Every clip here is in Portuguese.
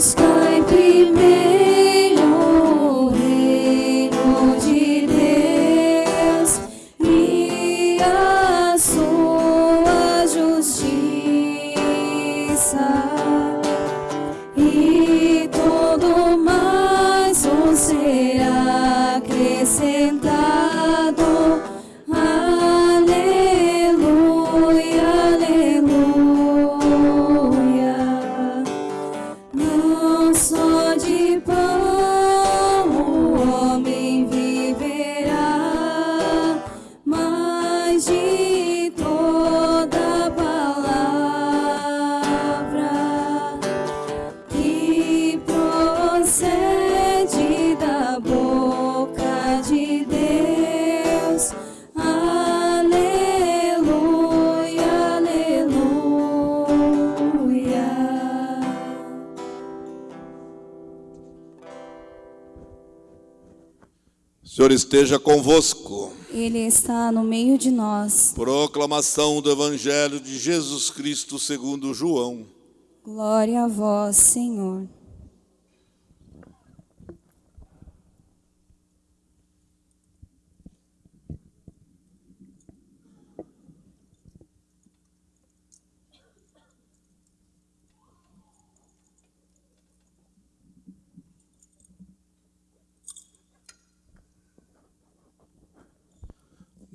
sky be esteja convosco. Ele está no meio de nós. Proclamação do Evangelho de Jesus Cristo segundo João. Glória a vós, Senhor.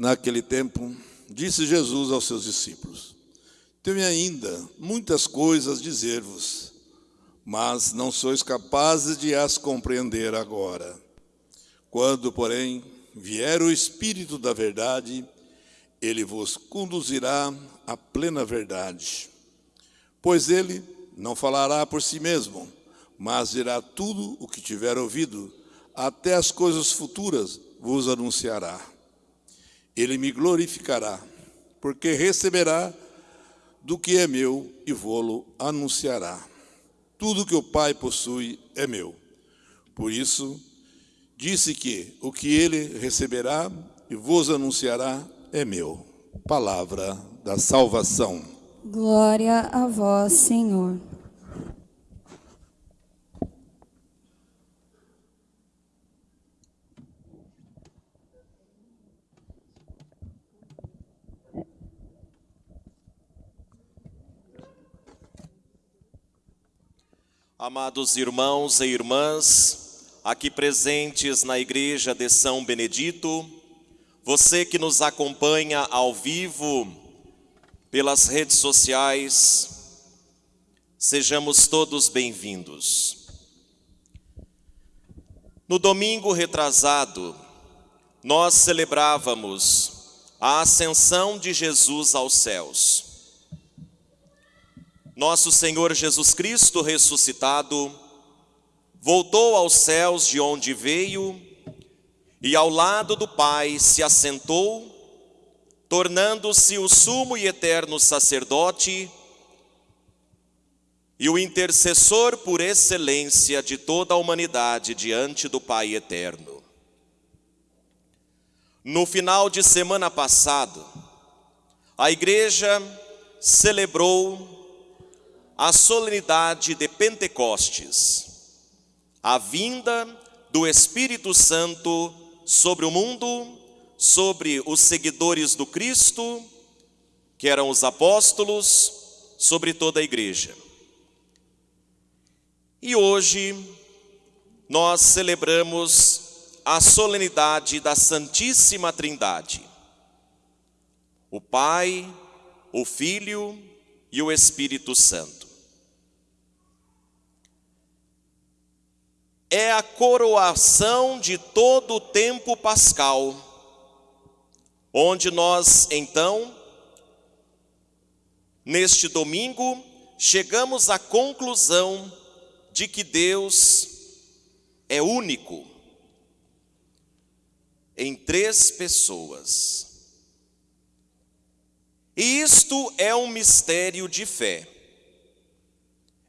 Naquele tempo, disse Jesus aos seus discípulos: Tenho ainda muitas coisas a dizer-vos, mas não sois capazes de as compreender agora. Quando, porém, vier o Espírito da Verdade, ele vos conduzirá à plena verdade. Pois ele não falará por si mesmo, mas dirá tudo o que tiver ouvido, até as coisas futuras vos anunciará. Ele me glorificará, porque receberá do que é meu e vô-lo anunciará. Tudo que o Pai possui é meu. Por isso, disse que o que ele receberá e vos anunciará é meu. Palavra da salvação. Glória a vós, Senhor. Amados irmãos e irmãs, aqui presentes na Igreja de São Benedito, você que nos acompanha ao vivo pelas redes sociais, sejamos todos bem-vindos. No domingo retrasado, nós celebrávamos a ascensão de Jesus aos céus. Nosso Senhor Jesus Cristo ressuscitado voltou aos céus de onde veio e ao lado do Pai se assentou, tornando-se o sumo e eterno sacerdote e o intercessor por excelência de toda a humanidade diante do Pai eterno. No final de semana passado, a igreja celebrou a solenidade de Pentecostes, a vinda do Espírito Santo sobre o mundo, sobre os seguidores do Cristo, que eram os apóstolos, sobre toda a igreja. E hoje nós celebramos a solenidade da Santíssima Trindade. O Pai, o Filho e o Espírito Santo. É a coroação de todo o tempo pascal, onde nós, então, neste domingo, chegamos à conclusão de que Deus é único em três pessoas. E isto é um mistério de fé.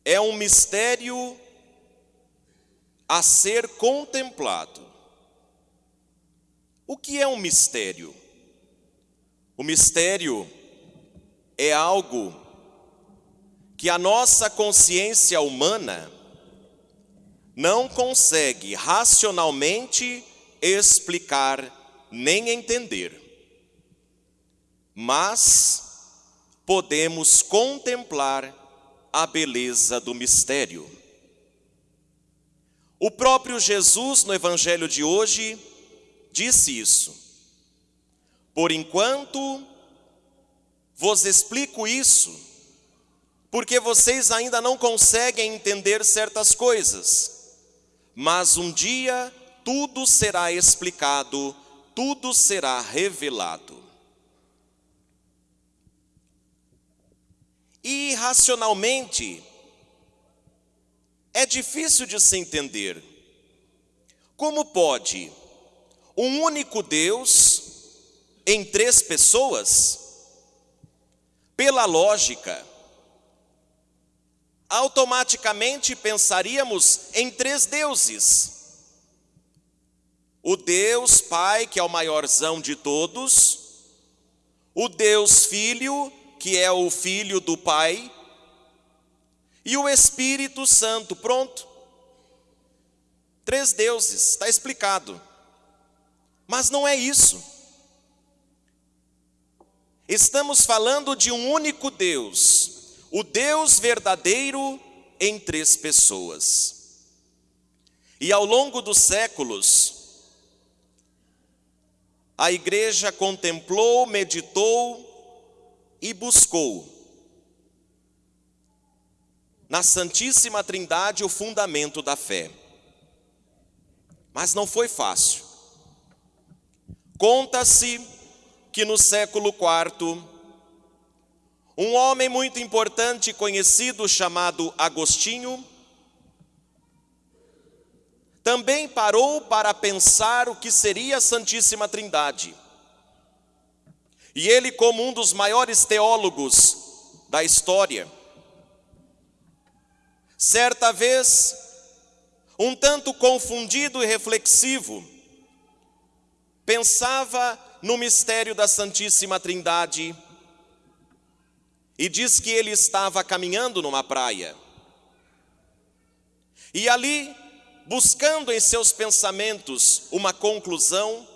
É um mistério a ser contemplado. O que é um mistério? O mistério é algo que a nossa consciência humana não consegue racionalmente explicar nem entender, mas podemos contemplar a beleza do mistério. O próprio Jesus, no Evangelho de hoje, disse isso. Por enquanto, vos explico isso, porque vocês ainda não conseguem entender certas coisas, mas um dia tudo será explicado, tudo será revelado. E racionalmente, é difícil de se entender. Como pode um único Deus em três pessoas? Pela lógica, automaticamente pensaríamos em três deuses. O Deus Pai, que é o maiorzão de todos, o Deus Filho, que é o filho do Pai, e o Espírito Santo. Pronto. Três deuses, está explicado. Mas não é isso. Estamos falando de um único Deus, o Deus verdadeiro em três pessoas. E ao longo dos séculos, a igreja contemplou, meditou e buscou na Santíssima Trindade o fundamento da fé. Mas não foi fácil. Conta-se que no século IV, um homem muito importante conhecido chamado Agostinho, também parou para pensar o que seria a Santíssima Trindade. E ele, como um dos maiores teólogos da história, Certa vez, um tanto confundido e reflexivo, pensava no mistério da Santíssima Trindade e diz que ele estava caminhando numa praia. E ali, buscando em seus pensamentos uma conclusão,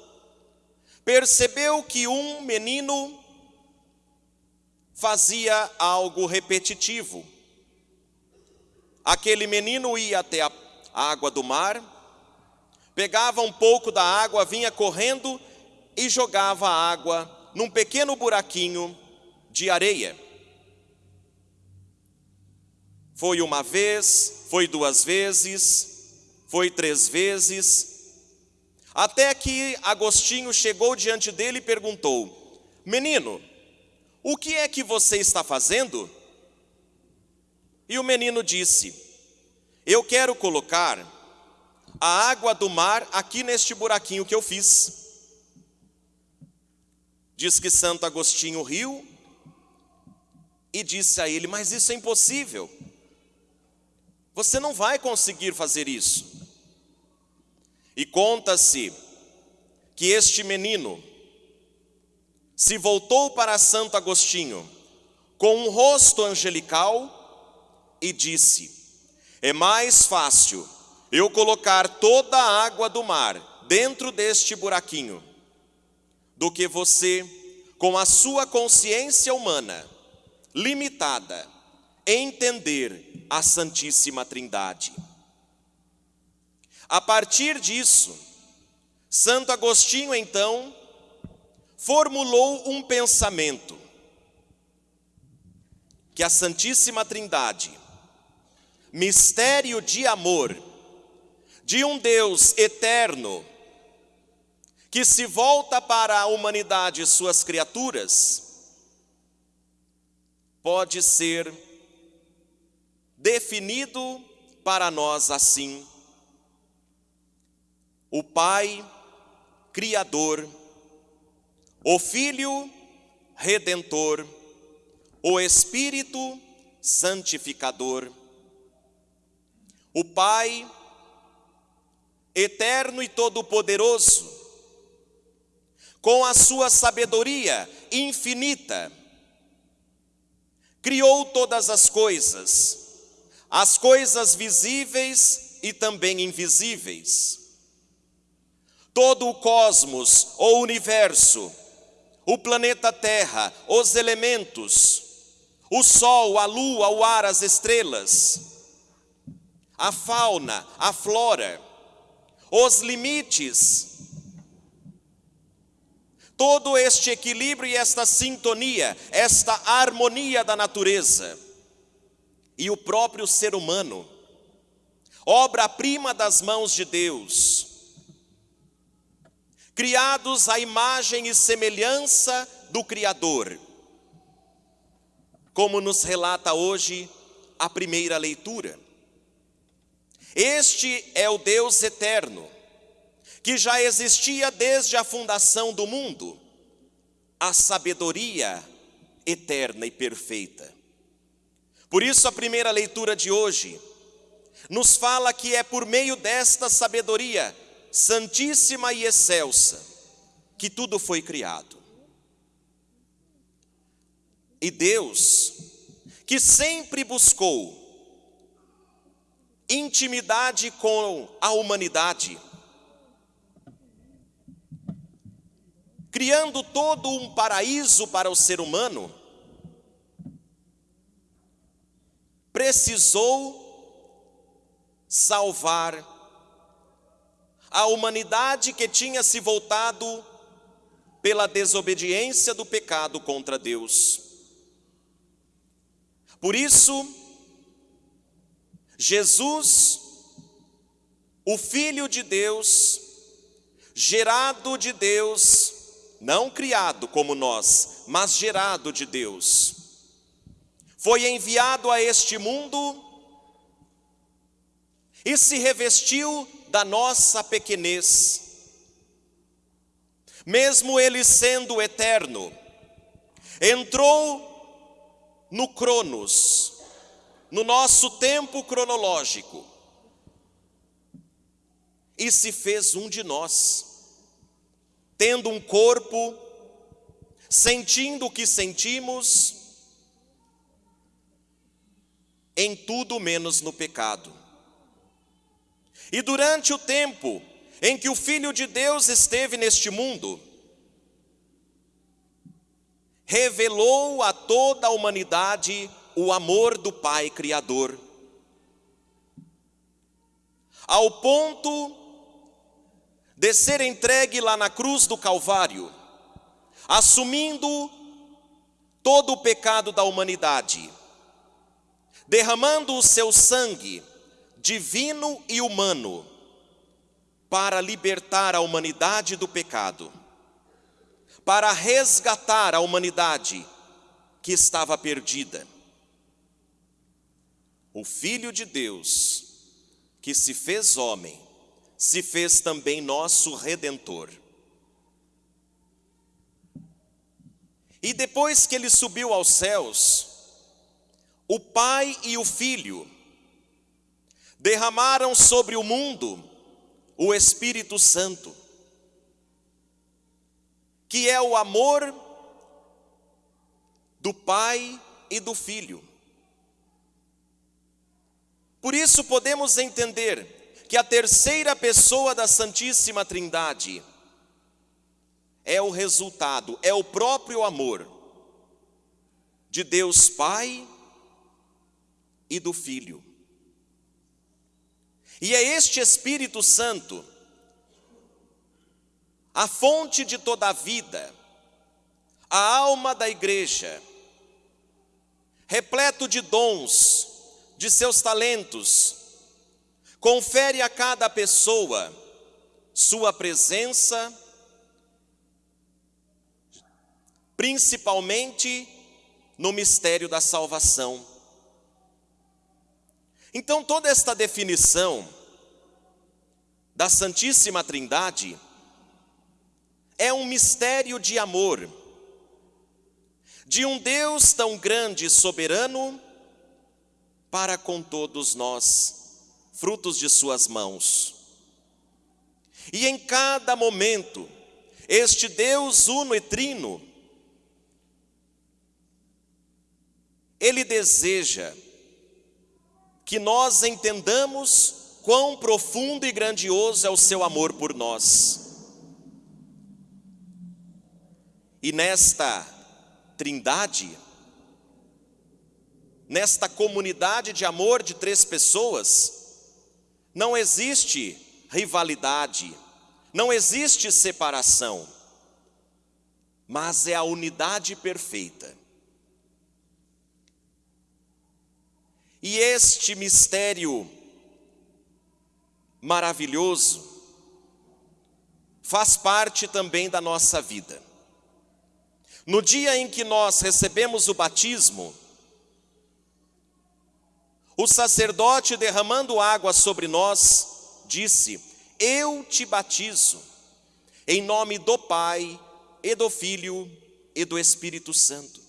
percebeu que um menino fazia algo repetitivo. Aquele menino ia até a água do mar, pegava um pouco da água, vinha correndo e jogava a água num pequeno buraquinho de areia. Foi uma vez, foi duas vezes, foi três vezes, até que Agostinho chegou diante dele e perguntou: Menino, o que é que você está fazendo? E o menino disse: Eu quero colocar a água do mar aqui neste buraquinho que eu fiz. Diz que Santo Agostinho riu e disse a ele: Mas isso é impossível. Você não vai conseguir fazer isso. E conta-se que este menino se voltou para Santo Agostinho com um rosto angelical e disse: É mais fácil eu colocar toda a água do mar dentro deste buraquinho do que você, com a sua consciência humana limitada, entender a Santíssima Trindade. A partir disso, Santo Agostinho então formulou um pensamento que a Santíssima Trindade mistério de amor de um Deus eterno que se volta para a humanidade e suas criaturas, pode ser definido para nós assim: o Pai Criador, o Filho Redentor, o Espírito Santificador o Pai, eterno e todo-poderoso, com a sua sabedoria infinita, criou todas as coisas, as coisas visíveis e também invisíveis. Todo o cosmos, o universo, o planeta Terra, os elementos, o sol, a lua, o ar, as estrelas, a fauna, a flora, os limites, todo este equilíbrio e esta sintonia, esta harmonia da natureza. E o próprio ser humano, obra-prima das mãos de Deus, criados à imagem e semelhança do Criador, como nos relata hoje a primeira leitura. Este é o Deus eterno, que já existia desde a fundação do mundo, a sabedoria eterna e perfeita. Por isso, a primeira leitura de hoje nos fala que é por meio desta sabedoria santíssima e excelsa que tudo foi criado. E Deus, que sempre buscou intimidade com a humanidade, criando todo um paraíso para o ser humano, precisou salvar a humanidade que tinha se voltado pela desobediência do pecado contra Deus. Por isso, Jesus, o Filho de Deus, gerado de Deus, não criado como nós, mas gerado de Deus, foi enviado a este mundo e se revestiu da nossa pequenez. Mesmo ele sendo eterno, entrou no Cronos, no nosso tempo cronológico, e se fez um de nós, tendo um corpo, sentindo o que sentimos, em tudo menos no pecado. E durante o tempo em que o Filho de Deus esteve neste mundo, revelou a toda a humanidade o amor do Pai Criador, ao ponto de ser entregue lá na cruz do Calvário, assumindo todo o pecado da humanidade, derramando o seu sangue divino e humano, para libertar a humanidade do pecado, para resgatar a humanidade que estava perdida. O Filho de Deus, que se fez homem, se fez também nosso redentor. E depois que ele subiu aos céus, o Pai e o Filho derramaram sobre o mundo o Espírito Santo, que é o amor do Pai e do Filho. Por isso podemos entender que a terceira pessoa da Santíssima Trindade é o resultado, é o próprio amor de Deus Pai e do Filho. E é este Espírito Santo, a fonte de toda a vida, a alma da igreja, repleto de dons, de seus talentos, confere a cada pessoa sua presença, principalmente no mistério da salvação. Então, toda esta definição da Santíssima Trindade é um mistério de amor, de um Deus tão grande e soberano para com todos nós, frutos de Suas mãos. E em cada momento, este Deus uno e trino, Ele deseja que nós entendamos quão profundo e grandioso é o seu amor por nós. E nesta trindade, nesta comunidade de amor de três pessoas, não existe rivalidade, não existe separação, mas é a unidade perfeita. E este mistério maravilhoso faz parte também da nossa vida. No dia em que nós recebemos o batismo, o sacerdote derramando água sobre nós disse: Eu te batizo em nome do Pai e do Filho e do Espírito Santo.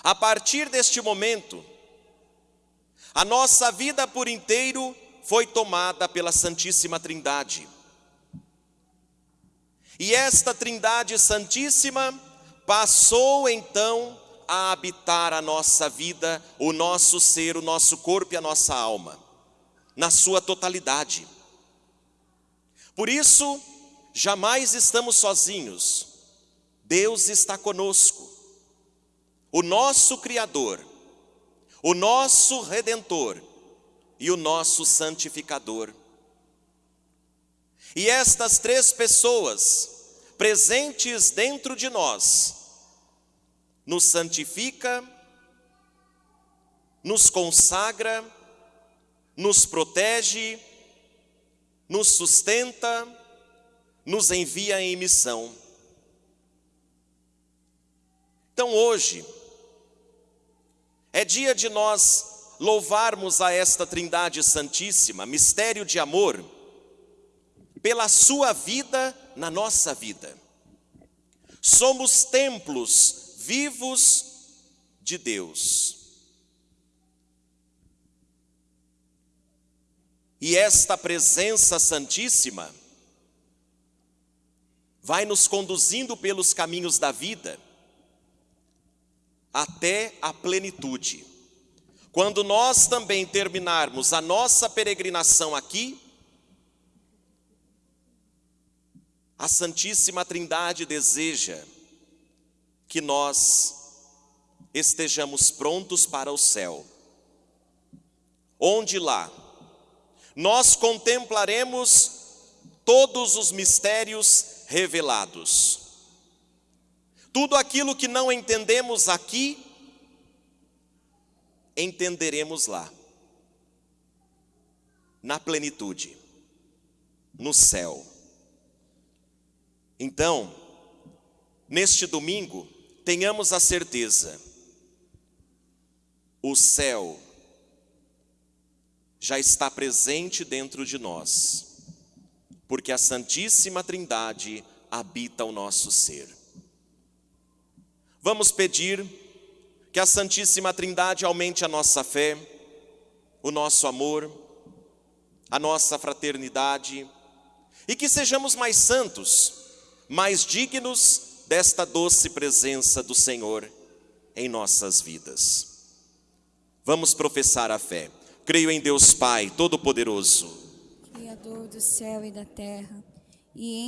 A partir deste momento, a nossa vida por inteiro foi tomada pela Santíssima Trindade. E esta Trindade Santíssima passou então a habitar a nossa vida, o nosso ser, o nosso corpo e a nossa alma, na sua totalidade. Por isso, jamais estamos sozinhos, Deus está conosco, o nosso Criador o nosso redentor e o nosso santificador. E estas três pessoas presentes dentro de nós nos santifica, nos consagra, nos protege, nos sustenta, nos envia em missão. Então hoje, é dia de nós louvarmos a esta Trindade Santíssima, mistério de amor, pela sua vida na nossa vida. Somos templos vivos de Deus. E esta presença santíssima vai nos conduzindo pelos caminhos da vida até a plenitude. Quando nós também terminarmos a nossa peregrinação aqui, a Santíssima Trindade deseja que nós estejamos prontos para o céu, onde lá nós contemplaremos todos os mistérios revelados. Tudo aquilo que não entendemos aqui, entenderemos lá, na plenitude, no céu. Então, neste domingo, tenhamos a certeza, o céu já está presente dentro de nós, porque a Santíssima Trindade habita o nosso ser. Vamos pedir que a Santíssima Trindade aumente a nossa fé, o nosso amor, a nossa fraternidade e que sejamos mais santos, mais dignos desta doce presença do Senhor em nossas vidas. Vamos professar a fé. Creio em Deus Pai Todo-Poderoso, Criador do céu e da terra, e em